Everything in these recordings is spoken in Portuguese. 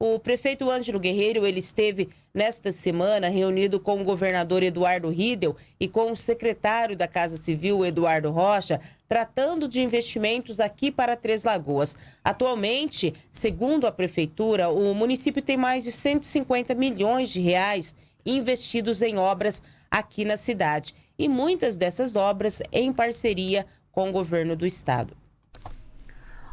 O prefeito Ângelo Guerreiro, ele esteve nesta semana reunido com o governador Eduardo Riedel e com o secretário da Casa Civil, Eduardo Rocha, tratando de investimentos aqui para Três Lagoas. Atualmente, segundo a prefeitura, o município tem mais de 150 milhões de reais investidos em obras aqui na cidade. E muitas dessas obras em parceria com o governo do estado.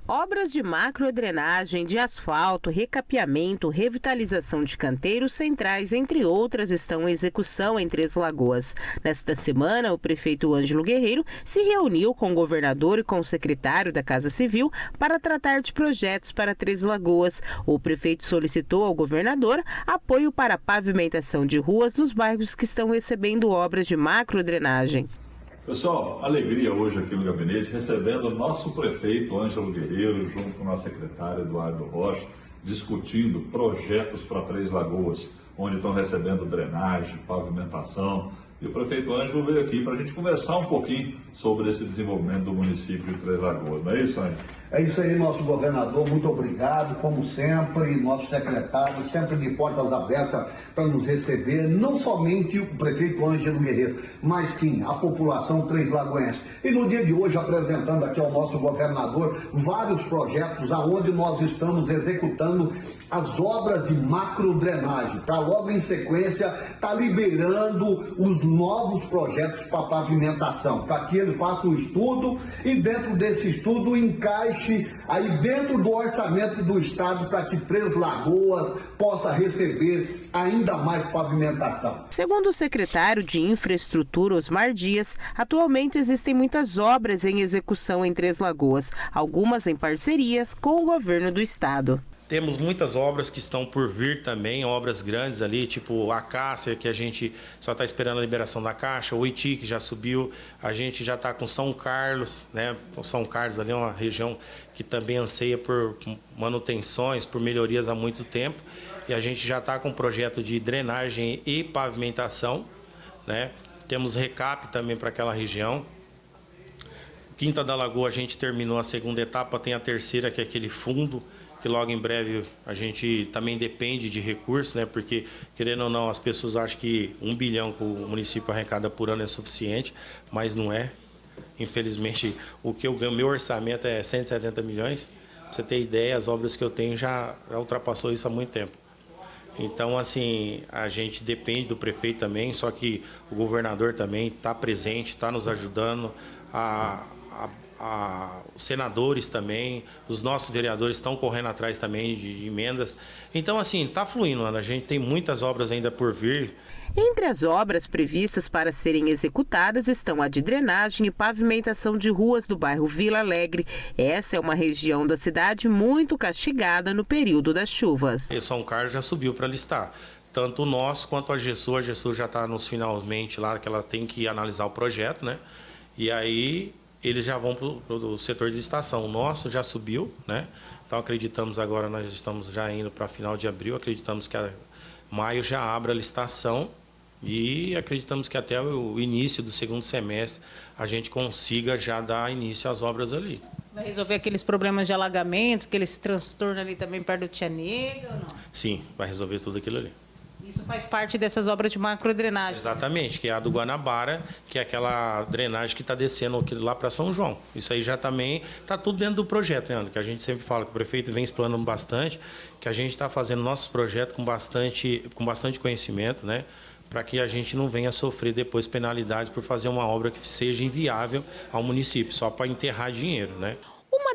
Obras de macrodrenagem, de asfalto, recapeamento, revitalização de canteiros centrais, entre outras, estão em execução em Três Lagoas. Nesta semana, o prefeito Ângelo Guerreiro se reuniu com o governador e com o secretário da Casa Civil para tratar de projetos para Três Lagoas. O prefeito solicitou ao governador apoio para a pavimentação de ruas nos bairros que estão recebendo obras de macrodrenagem. Pessoal, alegria hoje aqui no gabinete, recebendo o nosso prefeito Ângelo Guerreiro, junto com o nosso secretário Eduardo Rocha, discutindo projetos para Três Lagoas, onde estão recebendo drenagem, pavimentação. E o prefeito Ângelo veio aqui para a gente conversar um pouquinho sobre esse desenvolvimento do município de Três Lagoas. Não é isso, Ângelo? É isso aí, nosso governador, muito obrigado, como sempre, nosso secretário, sempre de portas abertas para nos receber, não somente o prefeito Ângelo Guerreiro, mas sim a população Três Lagoense. E no dia de hoje, apresentando aqui ao nosso governador vários projetos aonde nós estamos executando as obras de macrodrenagem, para logo em sequência estar tá liberando os novos projetos para pavimentação, para que ele faça um estudo e dentro desse estudo encaixe aí dentro do orçamento do Estado para que Três Lagoas possa receber ainda mais pavimentação. Segundo o secretário de Infraestrutura, Osmar Dias, atualmente existem muitas obras em execução em Três Lagoas, algumas em parcerias com o governo do Estado. Temos muitas obras que estão por vir também, obras grandes ali, tipo a Cássia, que a gente só está esperando a liberação da Caixa, o Iti, que já subiu, a gente já está com São Carlos, né? São Carlos ali é uma região que também anseia por manutenções, por melhorias há muito tempo, e a gente já está com um projeto de drenagem e pavimentação, né? Temos recap também para aquela região. Quinta da Lagoa a gente terminou a segunda etapa, tem a terceira, que é aquele fundo, que logo em breve a gente também depende de recursos, né? Porque, querendo ou não, as pessoas acham que um bilhão que o município arrecada por ano é suficiente, mas não é. Infelizmente, o que eu ganho, meu orçamento é 170 milhões. Pra você ter ideia, as obras que eu tenho já, já ultrapassou isso há muito tempo. Então, assim, a gente depende do prefeito também, só que o governador também está presente, está nos ajudando a, a a, os senadores também, os nossos vereadores estão correndo atrás também de, de emendas. Então, assim, está fluindo, Ana. A gente tem muitas obras ainda por vir. Entre as obras previstas para serem executadas estão a de drenagem e pavimentação de ruas do bairro Vila Alegre. Essa é uma região da cidade muito castigada no período das chuvas. E São Carlos já subiu para listar tanto o nosso quanto a GESU. A GESU já está nos finalmente lá, que ela tem que analisar o projeto, né? E aí eles já vão para o setor de estação. O nosso já subiu, né? Então acreditamos agora, nós estamos já indo para final de abril, acreditamos que a maio já abra a licitação e acreditamos que até o início do segundo semestre a gente consiga já dar início às obras ali. Vai resolver aqueles problemas de alagamentos, aqueles transtornos ali também perto do Tia Negra ou não? Sim, vai resolver tudo aquilo ali. Isso faz parte dessas obras de macrodrenagem. Exatamente, que é a do Guanabara, que é aquela drenagem que está descendo lá para São João. Isso aí já também está tudo dentro do projeto, né, que a gente sempre fala que o prefeito vem explanando bastante, que a gente está fazendo nossos projetos com bastante, com bastante conhecimento, né? para que a gente não venha sofrer depois penalidades por fazer uma obra que seja inviável ao município, só para enterrar dinheiro. Né?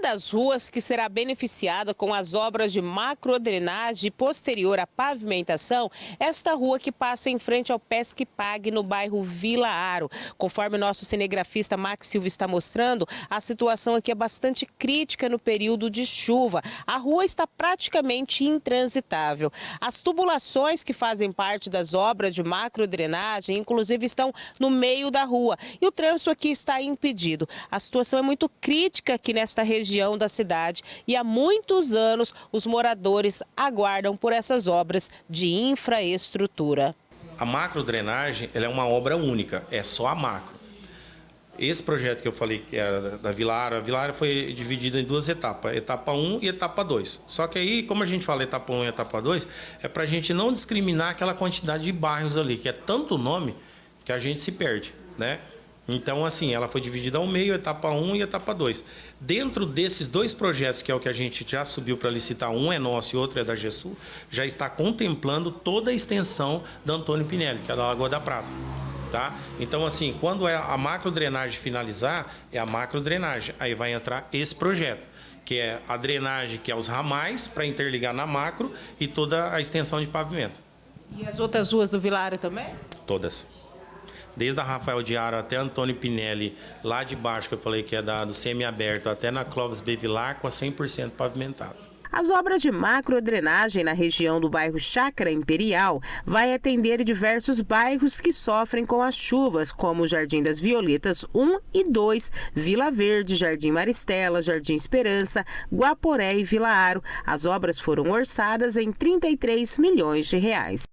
Uma das ruas que será beneficiada com as obras de macrodrenagem posterior à pavimentação, esta rua que passa em frente ao Pesque Pague, no bairro Vila Aro. Conforme o nosso cinegrafista Max Silva está mostrando, a situação aqui é bastante crítica no período de chuva. A rua está praticamente intransitável. As tubulações que fazem parte das obras de macrodrenagem, inclusive, estão no meio da rua. E o trânsito aqui está impedido. A situação é muito crítica aqui nesta região região da cidade e há muitos anos os moradores aguardam por essas obras de infraestrutura. A macrodrenagem é uma obra única, é só a macro. Esse projeto que eu falei que da- da Vilara, a Vilara foi dividida em duas etapas, etapa 1 e etapa 2. Só que aí, como a gente fala etapa 1 e etapa 2, é para a gente não discriminar aquela quantidade de bairros ali, que é tanto nome que a gente se perde, né? Então, assim, ela foi dividida ao meio, etapa 1 e etapa 2. Dentro desses dois projetos, que é o que a gente já subiu para licitar, um é nosso e outro é da GESUL, já está contemplando toda a extensão da Antônio Pinelli, que é da Lagoa da Prata. Tá? Então, assim, quando é a macro drenagem finalizar, é a macro drenagem. Aí vai entrar esse projeto, que é a drenagem, que é os ramais, para interligar na macro e toda a extensão de pavimento. E as outras ruas do Vilário também? Todas. Desde a Rafael Diaro até Antônio Pinelli, lá de baixo, que eu falei que é da, do semi-aberto, até na Clóvis Bevilar, com a 100% pavimentado. As obras de macrodrenagem na região do bairro Chácara Imperial vai atender diversos bairros que sofrem com as chuvas, como Jardim das Violetas 1 e 2, Vila Verde, Jardim Maristela, Jardim Esperança, Guaporé e Vila Aro. As obras foram orçadas em 33 milhões de reais.